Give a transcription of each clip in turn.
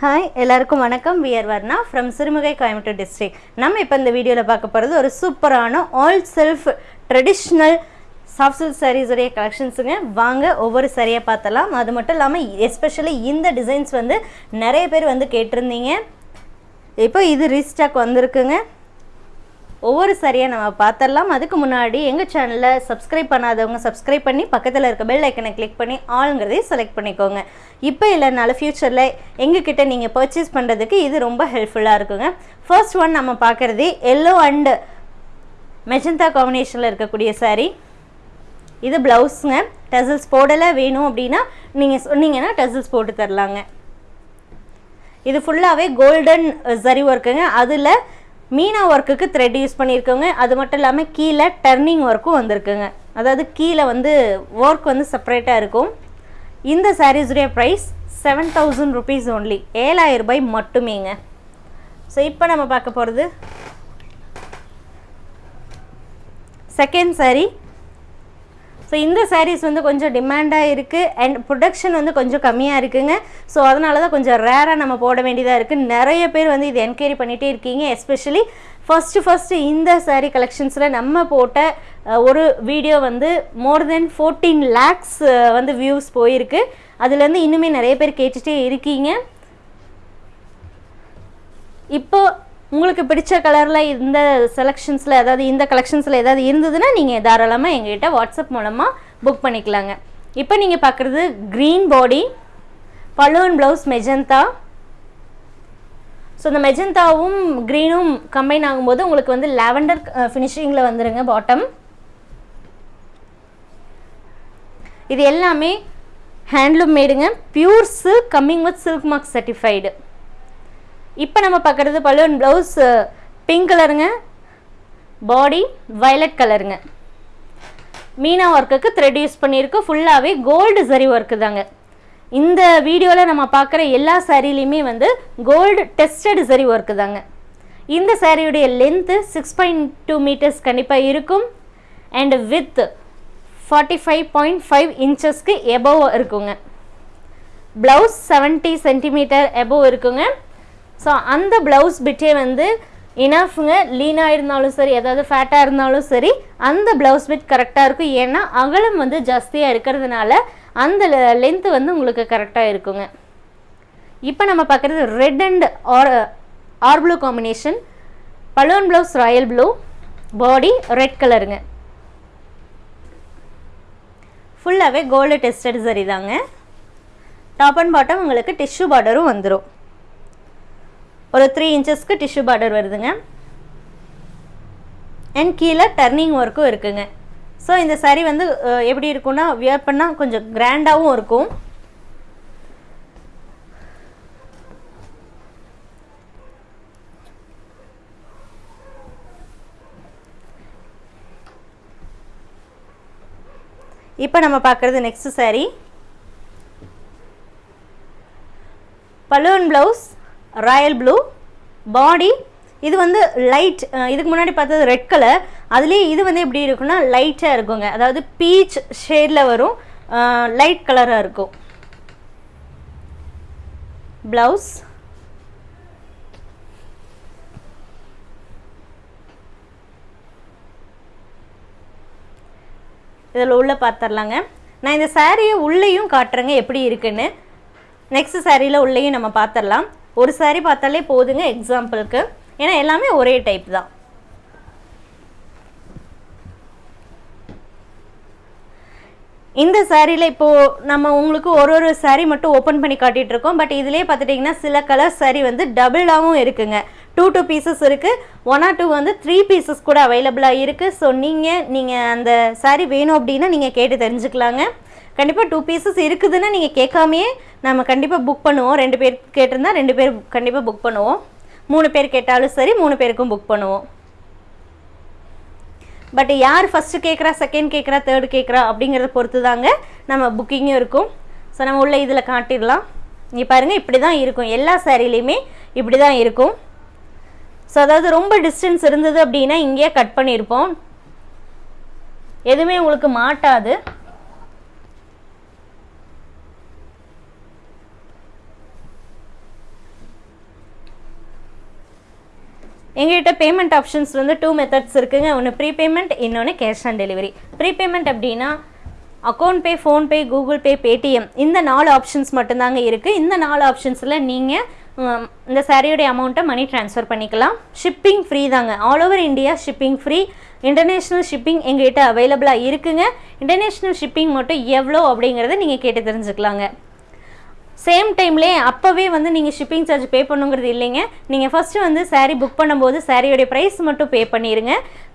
Hi எல்லாருக்கும் வணக்கம். We're Varna from Sirumugai Coimbatore district நம்ம இப்போ இந்த வீடியோவில் பார்க்க போகிறது ஒரு சூப்பரான all self traditional soft silk சாரீஸுடைய கலெக்ஷன்ஸுங்க வாங்க ஒவ்வொரு சரியாக பார்த்தலாம் அது மட்டும் இல்லாமல் எஸ்பெஷலி இந்த டிசைன்ஸ் வந்து நிறைய பேர் வந்து கேட்டிருந்தீங்க. இப்போ இது ரீஸ்டாக் வந்திருக்குங்க. ஒவ்வொரு சரியாக நம்ம பார்த்துடலாம் அதுக்கு முன்னாடி எங்கள் சேனலில் சப்ஸ்கிரைப் பண்ணாதவங்க சப்ஸ்கிரைப் பண்ணி பக்கத்தில் இருக்க பெல் ஐக்கனை கிளிக் பண்ணி ஆளுங்கிறதையும் செலக்ட் பண்ணிக்கோங்க. இப்போ இல்லைனாலும் ஃப்யூச்சரில் எங்ககிட்ட நீங்கள் பர்ச்சேஸ் பண்ணுறதுக்கு இது ரொம்ப ஹெல்ப்ஃபுல்லாக இருக்குங்க. ஃபர்ஸ்ட் ஒன் நம்ம பார்க்குறது எல்லோ அண்டு மெஜந்தா காம்பினேஷனில் இருக்கக்கூடிய சாரீ இது ப்ளவுஸுங்க டசல்ஸ் போடலை வேணும் அப்படின்னா நீங்கள் சொன்னீங்கன்னா டசல்ஸ் போட்டு தரலாங்க. இது ஃபுல்லாகவே கோல்டன் சரி ஒர்க்குங்க அதில் மீனா ஒர்க்குக்கு த்ரெட் யூஸ் பண்ணியிருக்கோங்க அது மட்டும் இல்லாமல் கீழே டர்னிங் ஒர்க்கும் வந்திருக்குங்க. அதாவது கீழே வந்து ஒர்க் வந்து செப்பரேட்டாக இருக்கும். இந்த சாரீஸுடைய price seven thousand rupees only ஏழாயிரம் ரூபாய் மட்டுமேங்க. ஸோ இப்போ நம்ம பார்க்க போகிறது செகண்ட் சாரீ ஸோ இந்த சாரீஸ் வந்து கொஞ்சம் டிமாண்டாக இருக்குது அண்ட் ப்ரொடக்ஷன் வந்து கொஞ்சம் கம்மியாக இருக்குங்க. ஸோ அதனால தான் கொஞ்சம் ரேராக நம்ம போட வேண்டியதாக இருக்குது நிறைய பேர் வந்து இது என்கொயரி பண்ணிகிட்டே இருக்கீங்க. எஸ்பெஷலி ஃபஸ்ட்டு ஃபஸ்ட்டு இந்த சாரீ கலெக்ஷன்ஸில் நம்ம போட்ட ஒரு வீடியோ வந்து மோர் தென் ஃபோர்டீன் லேக்ஸ் வந்து வியூஸ் போயிருக்கு. அதுலேருந்து இன்னுமே நிறைய பேர் கேட்டுகிட்டே இருக்கீங்க. இப்போது உங்களுக்கு பிடிச்ச கலரில் இந்த செலெக்ஷன்ஸில் ஏதாவது இந்த கலெக்ஷன்ஸில் ஏதாவது இருந்ததுன்னா நீங்கள் தாராளமாக எங்ககிட்ட வாட்ஸ்அப் மூலமாக புக் பண்ணிக்கலாங்க. இப்போ நீங்கள் பார்க்குறது green body balloon blouse magenta so இந்த மெஜந்தாவும் க்ரீனும் கம்பைன் ஆகும்போது உங்களுக்கு வந்து லாவெண்டர் ஃபினிஷிங்கில் வந்துடுங்க பாட்டம் இது எல்லாமே handloom மேடுங்க pure silk coming with silk mark certified இப்போ நம்ம பார்க்குறது பலூன் ப்ளவுஸ் பிங்க் கலருங்க பாடி வயலட் கலருங்க மீனா ஒர்க்குக்கு த்ரெட் யூஸ் பண்ணியிருக்கு. ஃபுல்லாகவே கோல்டு சரி ஒர்க்கு தாங்க. இந்த வீடியோவில் நம்ம பார்க்குற எல்லா சாரீலையுமே வந்து கோல்டு டெஸ்டட் சரி ஒர்க்கு தாங்க. இந்த சாரியுடைய length six point two meters கண்டிப்பாக இருக்கும். And with forty five point five இன்ச்சஸ்க்கு above இருக்குங்க. ப்ளவுஸ் செவன்ட்டி சென்டிமீட்டர் எபோவ் இருக்குங்க. ஸோ அந்த ப்ளவுஸ் பிட்டே வந்து இனஃப்ங்க லீனாக இருந்தாலும் சரி ஏதாவது ஃபேட்டாக இருந்தாலும் சரி அந்த ப்ளவுஸ் பிட் கரெக்டாக இருக்கும். ஏன்னா அகலம் வந்து ஜாஸ்தியாக இருக்கிறதுனால அந்த லென்த்து வந்து உங்களுக்கு கரெக்டாக இருக்குங்க. இப்போ நம்ம பார்க்குறது red and or or blue combination balloon blouse royal blue body red கலருங்க ஃபுல்லாகவே கோல்டு டெஸ்டட் சரி தாங்க. டாப் அண்ட் பாட்டம் உங்களுக்கு டிஷ்யூ பார்டரும் வந்துடும் ஒரு த்ரீ இன்ச்சஸ்க்கு டிஷ்யூ பார்டர் வருதுங்க. அண்ட் கீழே டர்னிங் ஒர்க்கும் இருக்குங்க. ஸோ இந்த சரி வந்து எப்படி இருக்கும்னா வியர் பண்ணால் கொஞ்சம் கிராண்டாகவும் இருக்கும். இப்போ நம்ம பார்க்குறது next saree. Balloon blouse royal blue body இது வந்து லைட் இதுக்கு முன்னாடி பார்த்தது ரெட் கலர் அதுலேயே இது வந்து எப்படி இருக்குன்னா லைட்டாக இருக்குங்க. அதாவது பீச் ஷேடில் வரும். லைட் கலராக இருக்கும். ப்ளவுஸ் இதில் உள்ளே பார்த்துடலாங்க நான் இந்த சாரியை உள்ளேயும் காட்டுறேங்க எப்படி இருக்குன்னு. நெக்ஸ்ட் சாரியில் உள்ளேயும் நம்ம பார்த்துடலாம் ஒரு saree பார்த்தாலே போதுங்க எக்ஸாம்பிளுக்கு ஏன்னா எல்லாமே ஒரே டைப் தான். இந்த சாரியில் இப்போது நம்ம உங்களுக்கு ஒரு ஒரு saree மட்டும் ஓப்பன் பண்ணி காட்டிகிட்டு இருக்கோம். பட் இதுலேயே பார்த்துட்டிங்கன்னா சில கலர் saree வந்து டபுளாகவும் இருக்குங்க. டூ டூ பீசஸ் இருக்குது ஒன் ஆர் டூ வந்து த்ரீ பீசஸ் கூட அவைலபிளாக இருக்குது ஸோ நீங்கள் நீங்கள் அந்த saree வேணும் அப்படின்னா நீங்கள் கேட்டு தெரிஞ்சுக்கலாங்க. கண்டிப்பாக டூ பீசஸ் இருக்குதுன்னு நீங்கள் கேட்காமையே நம்ம கண்டிப்பாக புக் பண்ணுவோம். ரெண்டு பேர் கேட்டிருந்தா ரெண்டு பேர் கண்டிப்பாக புக் பண்ணுவோம். மூணு பேர் கேட்டாலும் சரி மூணு பேருக்கும் புக் பண்ணுவோம். பட் யார் ஃபஸ்ட்டு கேட்குறா செகண்ட் கேட்குறா தேர்டு கேட்குறா அப்படிங்கிறத பொறுத்து தாங்க நம்ம புக்கிங்கும் இருக்கும். ஸோ நம்ம உள்ள இதில் காட்டிடலாம். இங்கே பாருங்கள் இப்படி தான் இருக்கும். எல்லா சேரீலையுமே இப்படி தான் இருக்கும். ஸோ அதாவது ரொம்ப டிஸ்டன்ஸ் இருந்தது அப்படின்னா இங்கேயே கட் பண்ணியிருப்போம். எதுவுமே உங்களுக்கு மாட்டாது. எங்கள்கிட்ட பேமெண்ட் ஆப்ஷன்ஸ் வந்து டூ மெத்தட்ஸ் இருக்குங்க. ஒன்று ப்ரீபேமெண்ட் இன்னொன்று கேஷ் ஆன் டெலிவரி ப்ரீபேமெண்ட் அப்படின்னா account pay PhonePe Google Pay Paytm இந்த நாலு ஆப்ஷன்ஸ் மட்டும்தாங்க இருக்குது இந்த நாலு ஆப்ஷன்ஸில் நீங்கள் இந்த சாரியோடைய அமௌண்ட்டை மணி ட்ரான்ஸ்ஃபர் பண்ணிக்கலாம். ஷிப்பிங் ஃப்ரீ தாங்க. All over India shipping free international shipping எங்ககிட்ட அவைலபிளாக இருக்குங்க. இன்டர்நேஷ்னல் ஷிப்பிங் மட்டும் எவ்வளோ அப்படிங்கிறத நீங்கள் கேட்டு தெரிஞ்சுக்கலாங்க. சேம் டைம்லேயே அப்போவே வந்து நீங்கள் ஷிப்பிங் சார்ஜ் பே பண்ணுங்கிறது இல்லைங்க. நீங்கள் ஃபஸ்ட்டு வந்து சேரீ புக் பண்ணும்போது சாரியோடைய ப்ரைஸ் மட்டும் பே பண்ணிடுங்க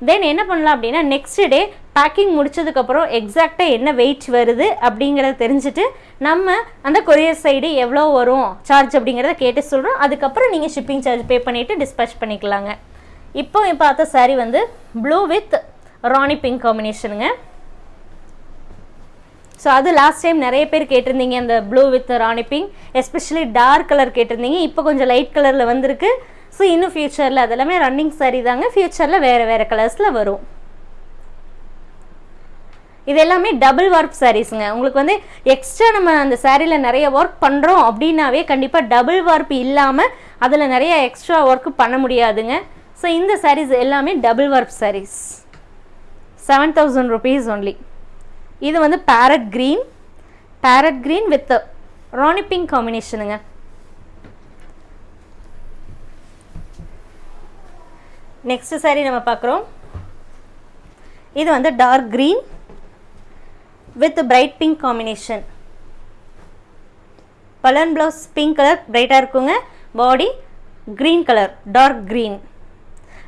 தென் என்ன பண்ணலாம் அப்படின்னா நெக்ஸ்ட் டே பேக்கிங் முடிச்சதுக்கப்புறம் எக்ஸாக்டாக என்ன வெயிட் வருது அப்படிங்கிறத தெரிஞ்சுட்டு நம்ம அந்த கொரியர் சைடு எவ்வளோ வரும் சார்ஜ் அப்படிங்கிறத கேட்டு சொல்கிறோம் அதுக்கப்புறம் நீங்கள் ஷிப்பிங் சார்ஜ் பே பண்ணிவிட்டு டிஸ்பேச் பண்ணிக்கலாங்க. இப்போ பார்த்த saree வந்து ப்ளூ வித் ராணி பிங்க் காம்பினேஷனுங்க ஸோ அது லாஸ்ட் டைம் நிறைய பேர் கேட்டிருந்தீங்க அந்த blue with rani pink especially dark colour கேட்டிருந்தீங்க. இப்போ கொஞ்சம் லைட் கலரில் வந்திருக்கு. ஸோ இன்னும் ஃப்யூச்சரில் அதெல்லாமே ரன்னிங் சாரீ தாங்க. ஃப்யூச்சரில் வேறு வேறு கலர்ஸில் வரும். இது எல்லாமே டபுள் ஒர்க் சாரீஸுங்க உங்களுக்கு வந்து எக்ஸ்ட்ரா நம்ம அந்த சாரியில் நிறைய ஒர்க் பண்ணுறோம் அப்படின்னாவே கண்டிப்பாக டபுள் ஒர்க் இல்லாமல் அதில் நிறைய எக்ஸ்ட்ரா ஒர்க் பண்ண முடியாதுங்க. ஸோ இந்த சாரீஸ் எல்லாமே double work sarees seven thousand rupees only இது வந்து parrot green parrot green with rani pink காம்பினேஷனுங்க next saree நம்ம பார்க்குறோம். இது வந்து dark green with bright pink combination balloon blouse pink colour பிரைட்டாக இருக்குங்க. Body green colour dark green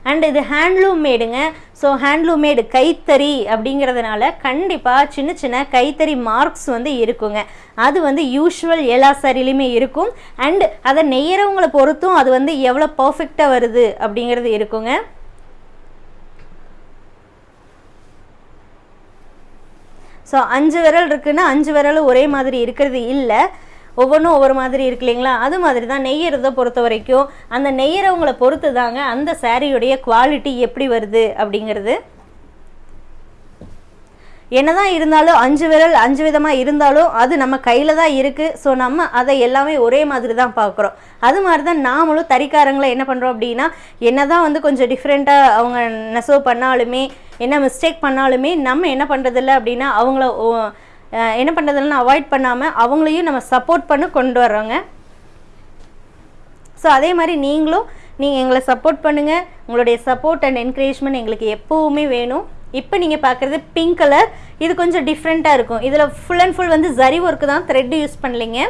and இது handloom மேடுங்க ஸோ ஹேண்ட்லூம் மேடு கைத்தறி அப்படிங்கிறதுனால கண்டிப்பாக சின்ன சின்ன கைத்தறி மார்க்ஸ் வந்து இருக்குங்க. அது வந்து யூஷுவல் எல்லா சாரிலையுமே இருக்கும். அண்ட் அதை நெய்யறவங்களை பொறுத்தும் அது வந்து எவ்வளோ பர்ஃபெக்டாக வருது அப்படிங்கிறது இருக்குங்க. ஸோ அஞ்சு விரல் இருக்குன்னா அஞ்சு விரலும் ஒரே மாதிரி இருக்கிறது இல்லை. ஒவ்வொன்றும் ஒவ்வொரு மாதிரி இருக்கு இல்லைங்களா? அது மாதிரி தான் நெய்யறதை பொறுத்த வரைக்கும் அந்த நெய்யறவங்களை பொறுத்து தாங்க அந்த சாரியுடைய குவாலிட்டி எப்படி வருது அப்படிங்கிறது. என்னதான் இருந்தாலும் அஞ்சு விரல் அஞ்சு விதமாக இருந்தாலும் அது நம்ம கையில் தான் இருக்குது ஸோ நம்ம அதை எல்லாமே ஒரே மாதிரி தான் பார்க்குறோம். அது மாதிரி தான் நாமளும் தறிக்காரங்களை என்ன பண்ணுறோம் அப்படின்னா என்ன தான் வந்து கொஞ்சம் டிஃப்ரெண்ட்டாக அவங்க நெசவு பண்ணாலுமே என்ன மிஸ்டேக் பண்ணாலுமே நம்ம என்ன பண்ணுறதில்ல அப்படின்னா அவங்கள என்ன பண்ணுறதுலாம் அவாய்ட் பண்ணாமல் அவங்களையும் நம்ம சப்போர்ட் பண்ண கொண்டு வர்றோங்க. ஸோ அதே மாதிரி நீங்களும் நீங்கள் எங்களை சப்போர்ட் பண்ணுங்கள் உங்களுடைய சப்போர்ட் அண்ட் என்கரேஜ்மெண்ட் எங்களுக்கு எப்போவுமே வேணும். இப்போ நீங்கள் பார்க்குறது பிங்க் கலர் இது கொஞ்சம் டிஃப்ரெண்ட்டாக இருக்கும். இதில் ஃபுல் அண்ட் ஃபுல் வந்து ஜரி ஒர்க்கு தான் த்ரெட் யூஸ் பண்ணலைங்க.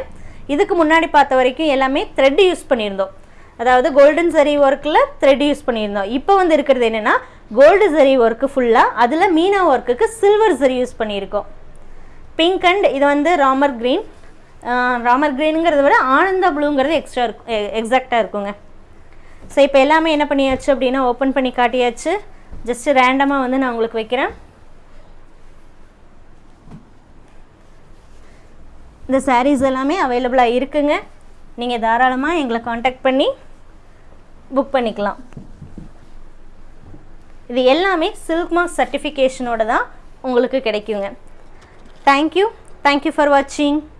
இதுக்கு முன்னாடி பார்த்த வரைக்கும் எல்லாமே த்ரெட் யூஸ் பண்ணியிருந்தோம். அதாவது கோல்டன் ஜரி ஒர்க்கில் த்ரெட் யூஸ் பண்ணியிருந்தோம். இப்போ வந்து இருக்கிறது என்னென்னா கோல்டு ஜரி ஒர்க்கு ஃபுல்லாக அதில் மீனா ஒர்க்குக்கு சில்வர் ஜரி யூஸ் பண்ணியிருக்கோம். பிங்க் அண்ட் இது வந்து ராமர் க்ரீன் ராமர் க்ரீனுங்கிறத விட ஆனந்தா ப்ளூங்கிறது எக்ஸ்ட்ரா இருக்கும் எக்ஸாக்டாக இருக்குங்க. ஸோ இப்போ எல்லாமே என்ன பண்ணியாச்சு அப்படின்னா ஓப்பன் பண்ணி காட்டியாச்சு. ஜஸ்ட் ரேண்டமாக வந்து நான் உங்களுக்கு வைக்கிறேன். இந்த சாரீஸ் எல்லாமே அவைலபிளாக இருக்குங்க. நீங்கள் தாராளமாக எங்களை காண்டாக்ட் பண்ணி புக் பண்ணிக்கலாம். இது எல்லாமே சில்க்மா சர்டிஃபிகேஷனோட தான் உங்களுக்கு கிடைக்குங்க. Thank you. Thank you for watching.